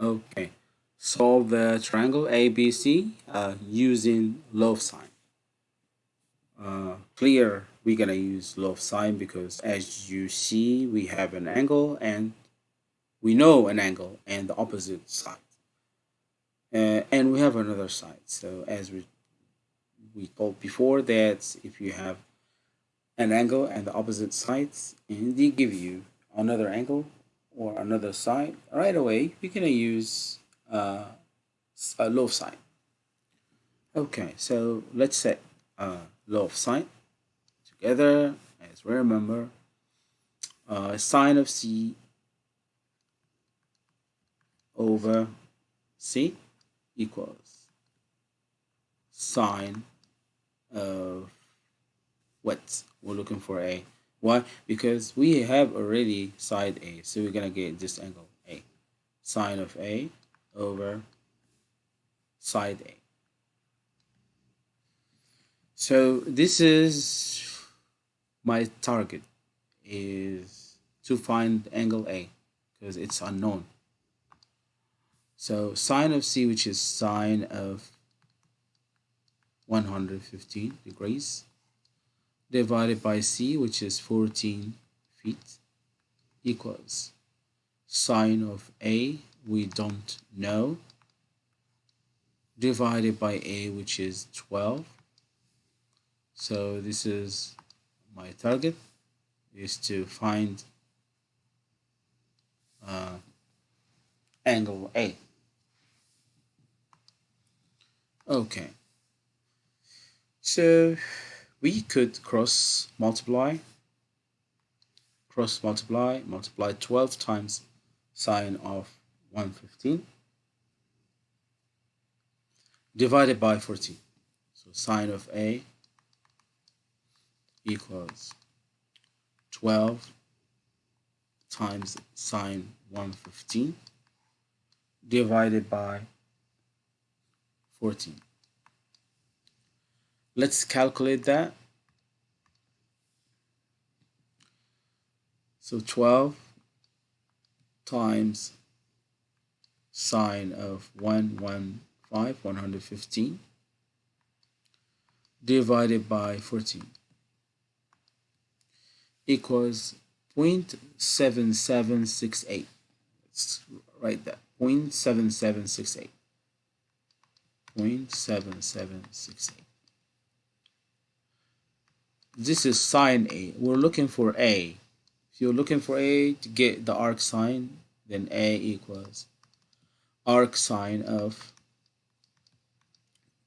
Okay, solve the triangle ABC uh, using law of sine. Uh, clear, we're gonna use law of sine because as you see, we have an angle and we know an angle and the opposite side. Uh, and we have another side. So as we we told before that if you have an angle and the opposite sides and they give you another angle or another side right away we're gonna use uh, a law of sine. Okay so let's set a law of sine together. As we remember uh, sine of c over c equals sine of what? We're looking for a why? Because we have already side a so we're gonna get this angle a. Sine of a over side a. So this is my target is to find angle a because it's unknown. So sine of c which is sine of 115 degrees divided by c which is 14 feet equals sine of a we don't know divided by a which is 12 so this is my target is to find uh, angle A. Okay. So we could cross multiply cross multiply multiply 12 times sine of 115 divided by 14 so sine of a equals 12 times sine 115 divided by 14 Let's calculate that. So 12 times sine of 115, 115 divided by 14 equals 0.7768. Let's write that 0.7768. 0.7768 this is sine A. We're looking for A. If you're looking for A to get the arc sine, then A equals arc sine of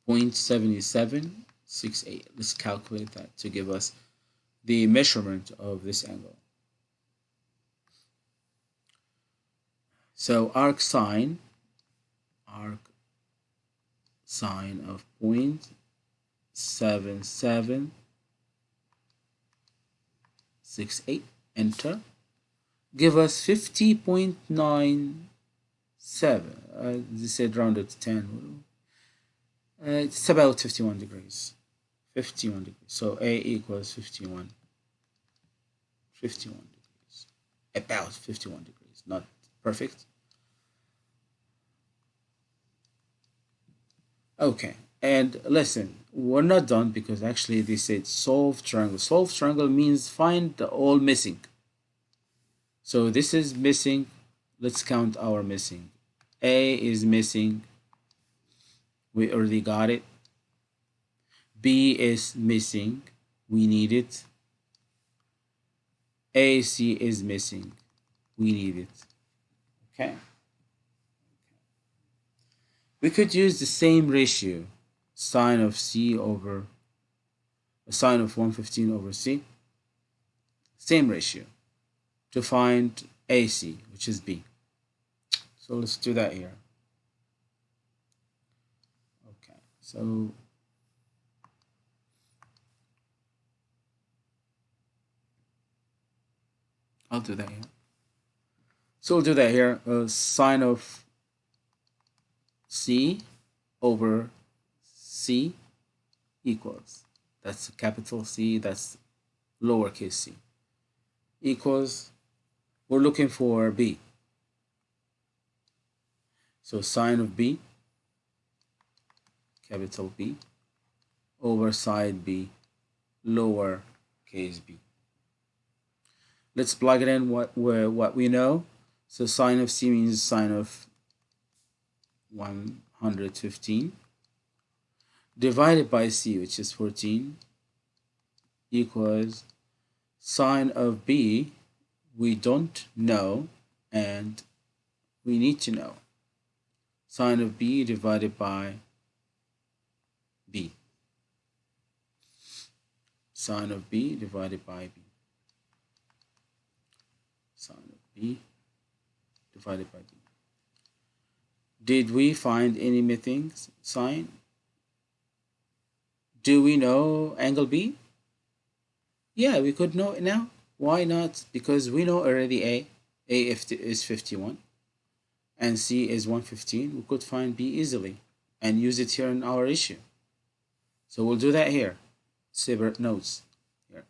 0.7768. Let's calculate that to give us the measurement of this angle. So arc sine, arc sine of 0.77 six eight enter. Give us 50.97 uh, they said rounded to 10 uh, it's about 51 degrees. 51 degrees. So a equals 51 51 degrees. About 51 degrees. Not perfect. Okay and listen we're not done because actually they said solve triangle. Solve triangle means find the all missing. So this is missing. Let's count our missing. A is missing. We already got it. B is missing. We need it. Ac is missing. We need it. Okay? We could use the same ratio sine of c over a sine of 115 over c. Same ratio to find AC which is B. So let's do that here. Okay so I'll do that here. So we'll do that here uh, sine of C over C equals, that's capital C, that's lowercase c, equals, we're looking for B. So sine of B, capital B, over side B, lower case b. Let's plug it in what, what we know. So sine of C means sine of 115 divided by C, which is 14, equals sine of B, we don't know, and we need to know. Sine of B divided by B. Sine of B divided by B. Sine of B divided by B. Did we find any missing sign? Do we know angle B? Yeah, we could know it now. Why not? Because we know already A. A if is 51 and C is 115. We could find B easily and use it here in our issue. So we'll do that here. Separate notes. Here.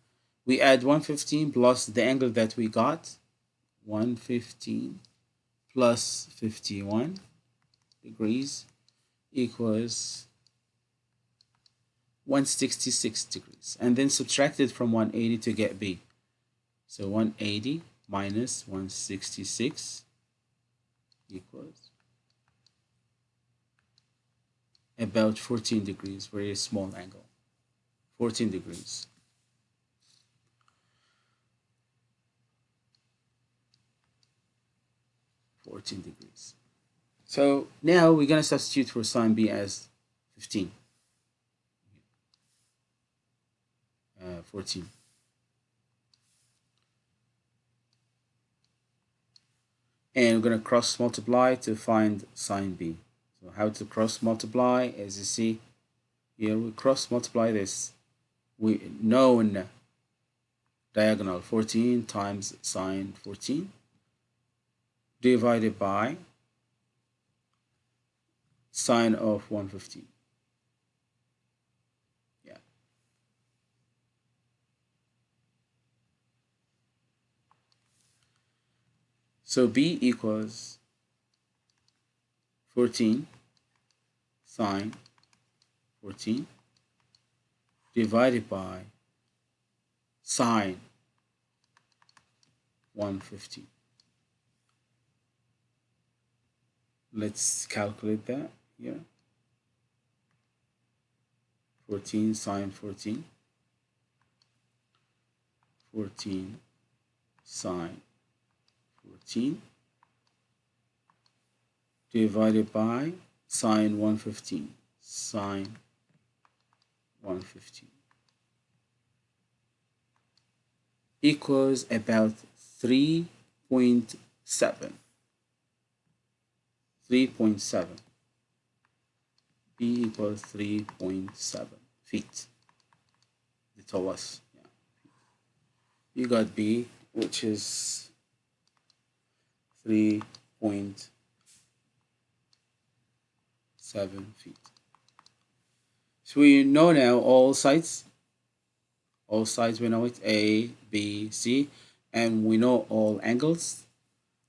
We add 115 plus the angle that we got. 115 plus 51 degrees equals 166 degrees and then subtract it from 180 to get B. So 180 minus 166 equals about 14 degrees, very small angle, 14 degrees. Fourteen degrees. So now we're gonna substitute for sine B as 15. Uh, 14. And we're going to cross multiply to find sine B. So how to cross multiply, as you see here, we cross multiply this. We known diagonal 14 times sine 14 divided by sine of 115. So B equals 14 sine 14 divided by sine 150. Let's calculate that here. 14 sine 14. 14 sine 14 divided by sine 115 sine 115 equals about 3.7 3.7 b equals 3.7 feet they told us yeah. you got b which is 3.7 feet. So we know now all sides, all sides we know it, A, B, C, and we know all angles.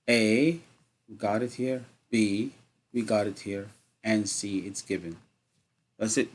A, we got it here, B, we got it here, and C, it's given. That's it.